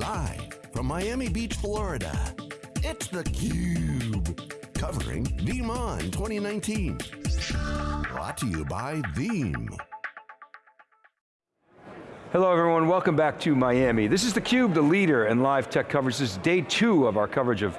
Live from Miami Beach, Florida, it's theCUBE. Covering VeeamON 2019. Brought to you by Veeam. Hello everyone, welcome back to Miami. This is theCUBE, the leader in live tech coverage. This is day two of our coverage of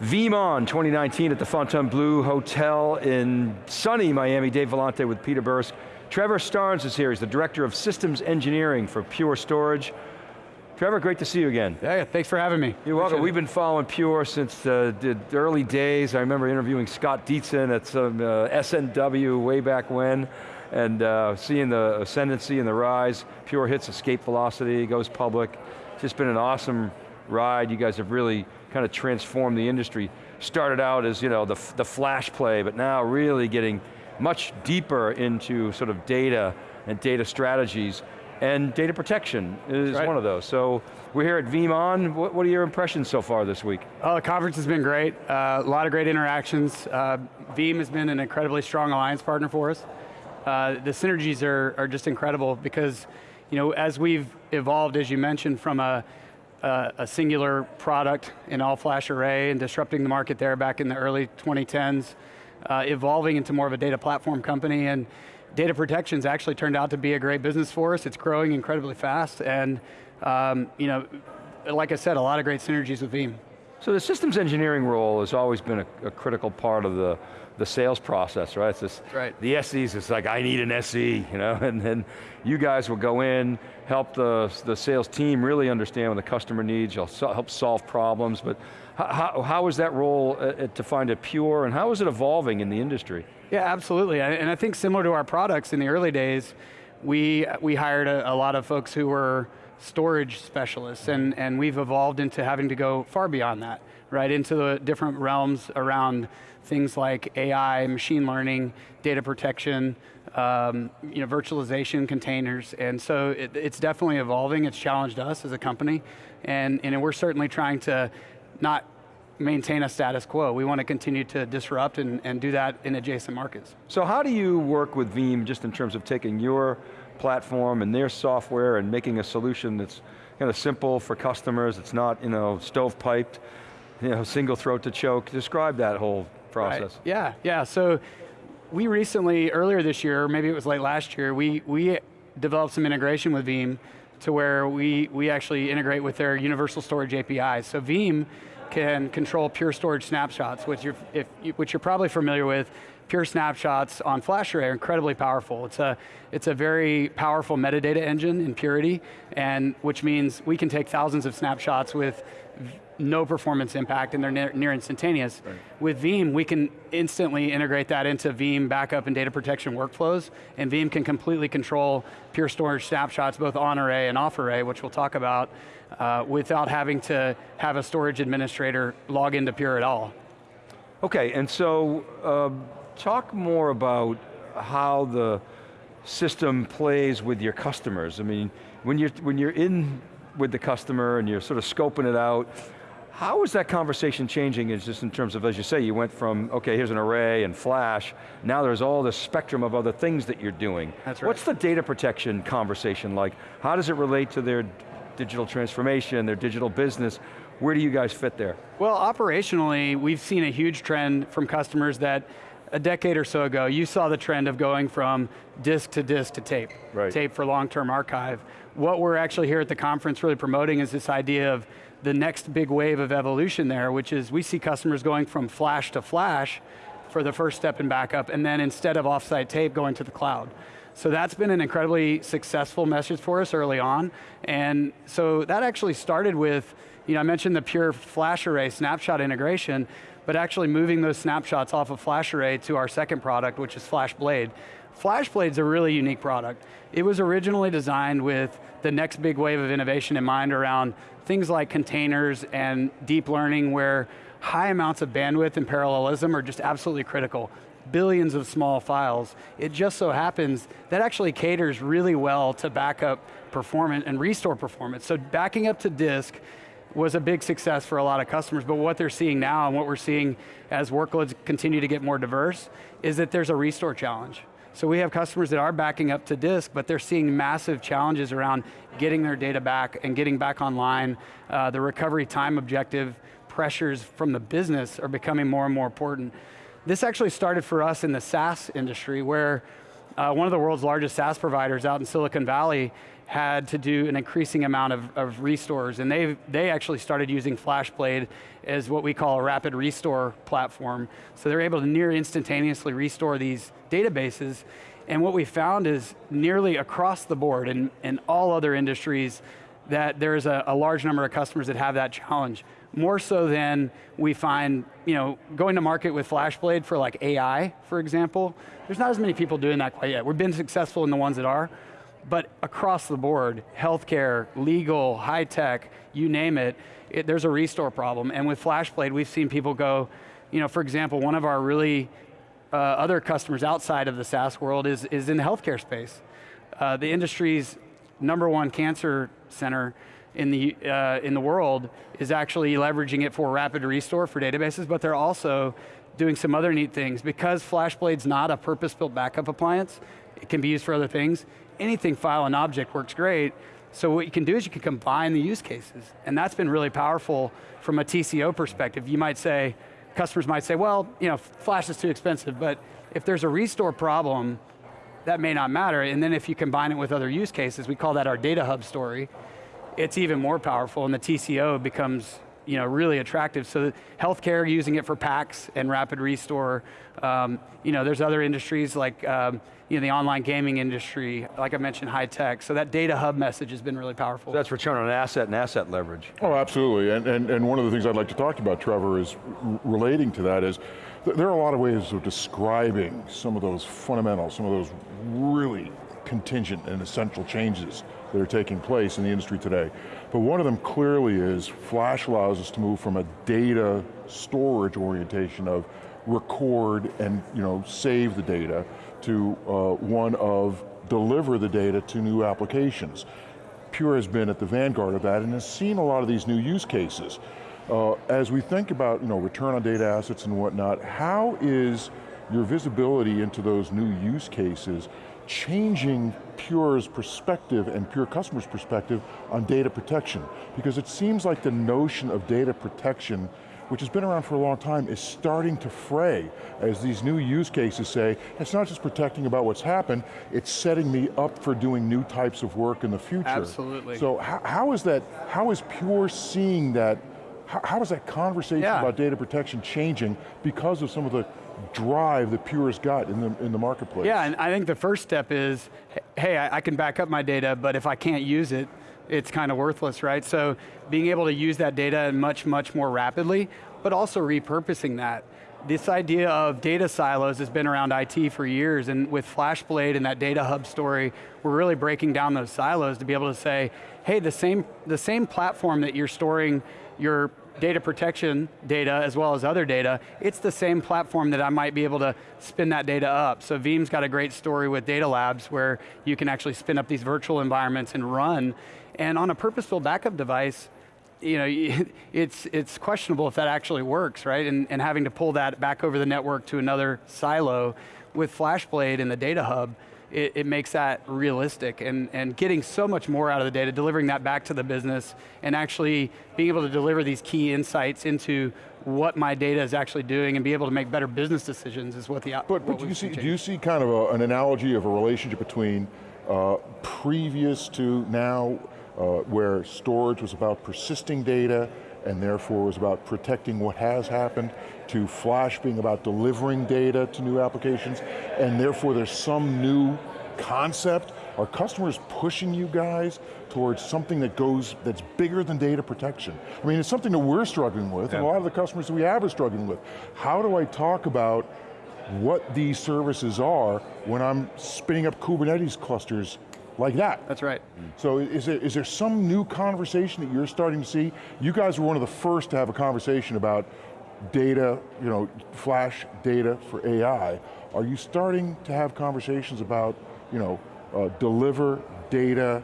VeeamON 2019 at the Fontainebleau Hotel in sunny Miami. Dave Vellante with Peter Burris. Trevor Starnes is here, he's the Director of Systems Engineering for Pure Storage. Trevor, great to see you again. Yeah, thanks for having me. You're welcome. We've been following Pure since uh, the early days. I remember interviewing Scott Dietzen at some uh, SNW way back when, and uh, seeing the ascendancy and the rise. Pure hits escape velocity, goes public. It's just been an awesome ride. You guys have really kind of transformed the industry. Started out as you know the, the flash play, but now really getting much deeper into sort of data and data strategies. And data protection is right. one of those. So we're here at VeeamON. What, what, are your impressions so far this week? Oh, the conference has been great. Uh, a lot of great interactions. Uh, Veeam has been an incredibly strong alliance partner for us. Uh, the synergies are, are just incredible because you know, as we've evolved, as you mentioned, from a, a, a singular product in all-flash array and disrupting the market there back in the early 2010s, uh, evolving into more of a data platform company and data protection's actually turned out to be a great business for us. It's growing incredibly fast and um, you know, like I said, a lot of great synergies with Veeam. So the systems engineering role has always been a, a critical part of the, the sales process, right? It's this, right. The SEs, it's like, I need an SE, you know, and then you guys will go in, help the, the sales team really understand what the customer needs, you'll help solve problems, but how, how is that role uh, uh, to find it pure, and how is it evolving in the industry? Yeah, absolutely, and I think similar to our products in the early days, we, we hired a, a lot of folks who were storage specialists, and, and we've evolved into having to go far beyond that, right, into the different realms around things like AI, machine learning, data protection, um, you know, virtualization, containers, and so it, it's definitely evolving, it's challenged us as a company, and, and we're certainly trying to not maintain a status quo. We want to continue to disrupt and, and do that in adjacent markets. So how do you work with Veeam just in terms of taking your platform and their software and making a solution that's kind of simple for customers, it's not you know, stovepiped, you know, single throat to choke. Describe that whole process. Right. Yeah, yeah, so we recently, earlier this year, maybe it was late last year, we, we developed some integration with Veeam to where we, we actually integrate with their universal storage APIs. So Veeam can control Pure Storage snapshots, which you're, if, which you're probably familiar with. Pure snapshots on FlashArray are incredibly powerful. It's a, it's a very powerful metadata engine in Purity, and which means we can take thousands of snapshots with no performance impact and they're near, near instantaneous. Right. With Veeam, we can instantly integrate that into Veeam backup and data protection workflows, and Veeam can completely control Pure Storage snapshots, both on array and off array, which we'll talk about, uh, without having to have a storage administrator log into Pure at all. Okay, and so uh, talk more about how the system plays with your customers. I mean, when you're, when you're in with the customer and you're sort of scoping it out, how is that conversation changing is just in terms of, as you say, you went from, okay, here's an array and flash, now there's all this spectrum of other things that you're doing. That's right. What's the data protection conversation like? How does it relate to their digital transformation, their digital business? Where do you guys fit there? Well, operationally, we've seen a huge trend from customers that a decade or so ago, you saw the trend of going from disk to disk to tape, right. tape for long-term archive. What we're actually here at the conference really promoting is this idea of the next big wave of evolution there, which is we see customers going from flash to flash for the first step in backup, and then instead of offsite tape, going to the cloud. So that's been an incredibly successful message for us early on, and so that actually started with, you know, I mentioned the pure flash array snapshot integration, but actually moving those snapshots off of FlashArray to our second product, which is FlashBlade. FlashBlade's a really unique product. It was originally designed with the next big wave of innovation in mind around things like containers and deep learning where high amounts of bandwidth and parallelism are just absolutely critical. Billions of small files. It just so happens that actually caters really well to backup performance and restore performance. So backing up to disk was a big success for a lot of customers, but what they're seeing now and what we're seeing as workloads continue to get more diverse is that there's a restore challenge. So we have customers that are backing up to disk, but they're seeing massive challenges around getting their data back and getting back online. Uh, the recovery time objective pressures from the business are becoming more and more important. This actually started for us in the SaaS industry where uh, one of the world's largest SaaS providers out in Silicon Valley had to do an increasing amount of, of restores, and they, they actually started using FlashBlade as what we call a rapid restore platform. So they're able to near instantaneously restore these databases, and what we found is nearly across the board in, in all other industries that there's a, a large number of customers that have that challenge. More so than we find, you know, going to market with FlashBlade for like AI, for example, there's not as many people doing that quite yet. We've been successful in the ones that are, but across the board, healthcare, legal, high tech, you name it, it, there's a restore problem. And with FlashBlade, we've seen people go, you know, for example, one of our really uh, other customers outside of the SaaS world is, is in the healthcare space. Uh, the industry's number one cancer center in the, uh, in the world is actually leveraging it for rapid restore for databases, but they're also doing some other neat things. Because FlashBlade's not a purpose-built backup appliance, it can be used for other things, anything file and object works great, so what you can do is you can combine the use cases, and that's been really powerful from a TCO perspective. You might say, customers might say, well, you know, flash is too expensive, but if there's a restore problem, that may not matter, and then if you combine it with other use cases, we call that our data hub story, it's even more powerful and the TCO becomes you know, really attractive. So healthcare using it for PACS and rapid restore. Um, you know, there's other industries like um, you know, the online gaming industry, like I mentioned, high tech. So that data hub message has been really powerful. So that's return on asset and asset leverage. Oh, absolutely. And, and, and one of the things I'd like to talk about, Trevor, is relating to that is, th there are a lot of ways of describing some of those fundamentals, some of those really contingent and essential changes that are taking place in the industry today. But one of them clearly is Flash allows us to move from a data storage orientation of record and you know save the data to uh, one of deliver the data to new applications. Pure has been at the vanguard of that and has seen a lot of these new use cases. Uh, as we think about you know, return on data assets and whatnot, how is your visibility into those new use cases changing Pure's perspective and Pure customers' perspective on data protection? Because it seems like the notion of data protection which has been around for a long time, is starting to fray as these new use cases say, it's not just protecting about what's happened, it's setting me up for doing new types of work in the future. Absolutely. So how, how is that, how is Pure seeing that, how, how is that conversation yeah. about data protection changing because of some of the drive the Pure's got in the, in the marketplace. Yeah, and I think the first step is, hey, I, I can back up my data, but if I can't use it, it's kind of worthless, right? So being able to use that data much, much more rapidly, but also repurposing that. This idea of data silos has been around IT for years, and with FlashBlade and that data hub story, we're really breaking down those silos to be able to say, hey, the same, the same platform that you're storing your data protection data as well as other data, it's the same platform that I might be able to spin that data up. So Veeam's got a great story with DataLabs where you can actually spin up these virtual environments and run. And on a purpose-built backup device, you know, it's, it's questionable if that actually works, right? And, and having to pull that back over the network to another silo with FlashBlade and the data hub, it, it, makes that realistic. And, and getting so much more out of the data, delivering that back to the business and actually being able to deliver these key insights into what my data is actually doing and be able to make better business decisions is what the But, but do, you see, do you see kind of a, an analogy of a relationship between uh, previous to now, uh, where storage was about persisting data and therefore was about protecting what has happened, to Flash being about delivering data to new applications, and therefore there's some new concept? Are customers pushing you guys towards something that goes, that's bigger than data protection? I mean, it's something that we're struggling with, yeah. and a lot of the customers that we have are struggling with. How do I talk about what these services are when I'm spinning up Kubernetes clusters like that. That's right. So is there, is there some new conversation that you're starting to see? You guys were one of the first to have a conversation about data, you know, flash data for AI. Are you starting to have conversations about, you know, uh, deliver data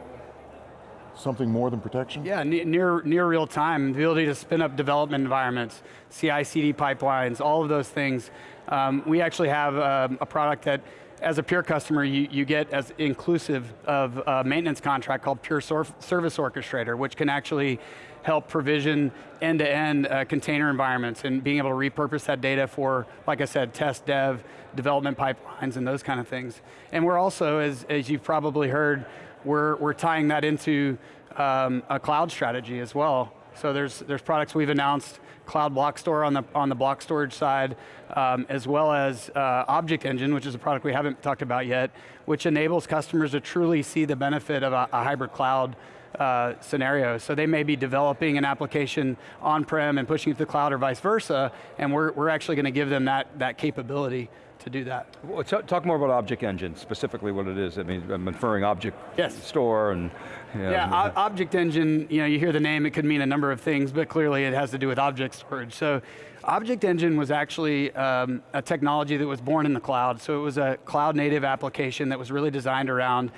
something more than protection? Yeah, near, near real time, the ability to spin up development environments, CI, CD pipelines, all of those things. Um, we actually have um, a product that as a Pure customer, you, you get as inclusive of a maintenance contract called Pure Service Orchestrator, which can actually help provision end-to-end -end, uh, container environments and being able to repurpose that data for, like I said, test, dev, development pipelines and those kind of things. And we're also, as, as you've probably heard, we're, we're tying that into um, a cloud strategy as well. So there's, there's products we've announced, Cloud Block Store on the, on the block storage side, um, as well as uh, Object Engine, which is a product we haven't talked about yet, which enables customers to truly see the benefit of a, a hybrid cloud uh, scenario. So they may be developing an application on-prem and pushing it to the cloud or vice versa, and we're, we're actually going to give them that, that capability to do that. Well, talk more about Object Engine, specifically what it is. I mean, I'm inferring Object yes. Store and... You know. Yeah, Object Engine, you know, you hear the name, it could mean a number of things, but clearly it has to do with object storage. So Object Engine was actually um, a technology that was born in the cloud. So it was a cloud native application that was really designed around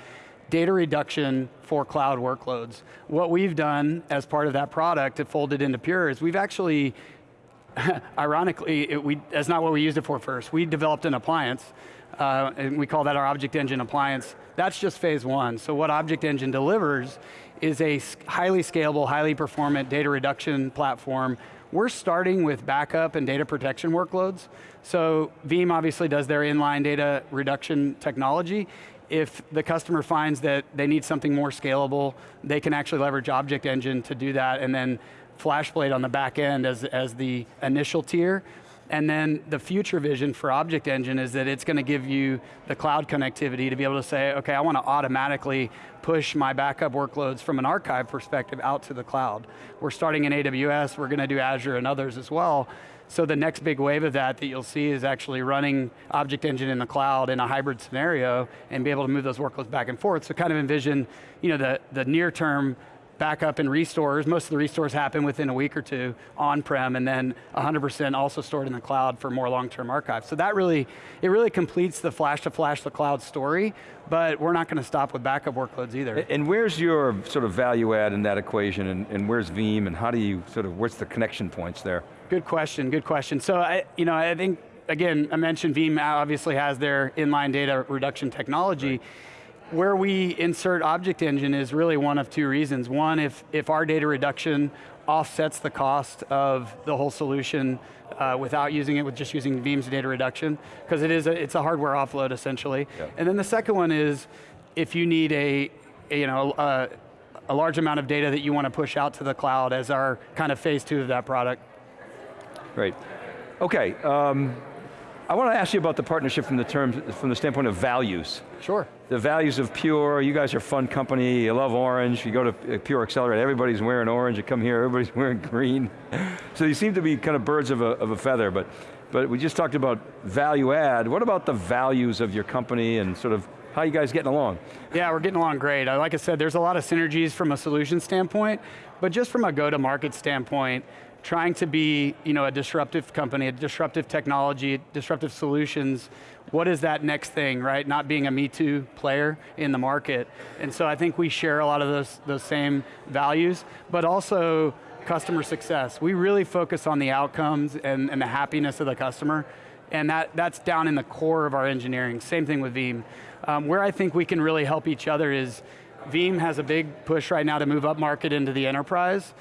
data reduction for cloud workloads. What we've done as part of that product to fold it into Pure is we've actually ironically, it, we, that's not what we used it for first. We developed an appliance, uh, and we call that our Object Engine appliance. That's just phase one. So what Object Engine delivers is a highly scalable, highly performant data reduction platform. We're starting with backup and data protection workloads. So Veeam obviously does their inline data reduction technology. If the customer finds that they need something more scalable, they can actually leverage Object Engine to do that and then FlashBlade on the back end as, as the initial tier. And then the future vision for Object Engine is that it's going to give you the cloud connectivity to be able to say, okay, I want to automatically push my backup workloads from an archive perspective out to the cloud. We're starting in AWS, we're going to do Azure and others as well. So the next big wave of that that you'll see is actually running Object Engine in the cloud in a hybrid scenario and be able to move those workloads back and forth. So kind of envision you know, the, the near term backup and restores. Most of the restores happen within a week or two on-prem and then 100% also stored in the cloud for more long-term archives. So that really, it really completes the flash to flash to cloud story, but we're not going to stop with backup workloads either. And where's your sort of value add in that equation and, and where's Veeam and how do you sort of, what's the connection points there? Good question, good question. So I, you know, I think, again, I mentioned Veeam obviously has their inline data reduction technology. Right where we insert Object Engine is really one of two reasons. One, if, if our data reduction offsets the cost of the whole solution uh, without using it with just using Veeam's data reduction, because it is a, it's a hardware offload essentially. Yeah. And then the second one is if you need a, a you know, a, a large amount of data that you want to push out to the cloud as our kind of phase two of that product. Great. Okay, um, I want to ask you about the partnership from the terms, from the standpoint of values. Sure. The values of Pure, you guys are a fun company, you love orange, you go to uh, Pure Accelerate, everybody's wearing orange, you come here, everybody's wearing green. so you seem to be kind of birds of a, of a feather, but, but we just talked about value add. What about the values of your company and sort of how you guys getting along? Yeah, we're getting along great. Uh, like I said, there's a lot of synergies from a solution standpoint, but just from a go-to-market standpoint, trying to be you know, a disruptive company, a disruptive technology, disruptive solutions, what is that next thing, right? Not being a Me Too player in the market. And so I think we share a lot of those, those same values, but also customer success. We really focus on the outcomes and, and the happiness of the customer, and that, that's down in the core of our engineering. Same thing with Veeam. Um, where I think we can really help each other is Veeam has a big push right now to move up market into the enterprise,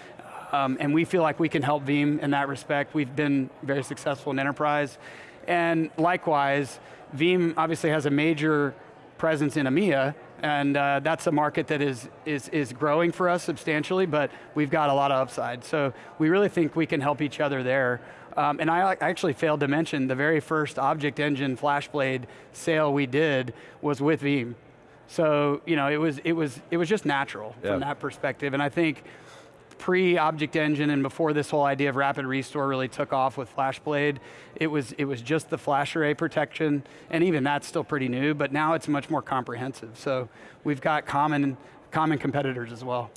um, and we feel like we can help Veeam in that respect. We've been very successful in enterprise. And likewise, Veeam obviously has a major presence in EMEA, and uh, that's a market that is, is, is growing for us substantially, but we've got a lot of upside. So we really think we can help each other there. Um, and I actually failed to mention the very first Object Engine FlashBlade sale we did was with Veeam. So you know, it was it was it was just natural yeah. from that perspective, and I think pre-Object Engine and before this whole idea of rapid restore really took off with FlashBlade, it was, it was just the flash array protection, and even that's still pretty new, but now it's much more comprehensive. So we've got common, common competitors as well.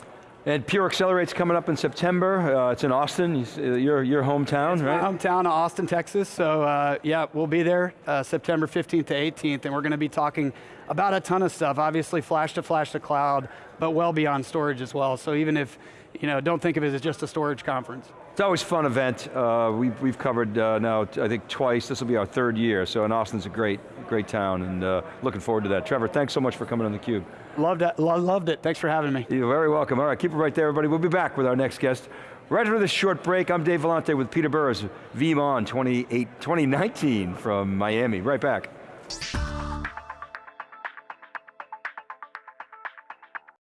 And Pure Accelerate's coming up in September. Uh, it's in Austin, uh, your, your hometown, it's right? My hometown, of Austin, Texas. So uh, yeah, we'll be there uh, September 15th to 18th, and we're going to be talking about a ton of stuff. Obviously, flash to flash to cloud, but well beyond storage as well. So even if you know, don't think of it as just a storage conference. It's always a fun event. Uh, we've, we've covered uh, now, I think twice, this will be our third year, so and Austin's a great, great town, and uh, looking forward to that. Trevor, thanks so much for coming on theCUBE. Loved it, lo loved it, thanks for having me. You're very welcome. All right, keep it right there, everybody. We'll be back with our next guest. Right after this short break, I'm Dave Vellante with Peter Burris, VeeamON 2019 from Miami. Right back.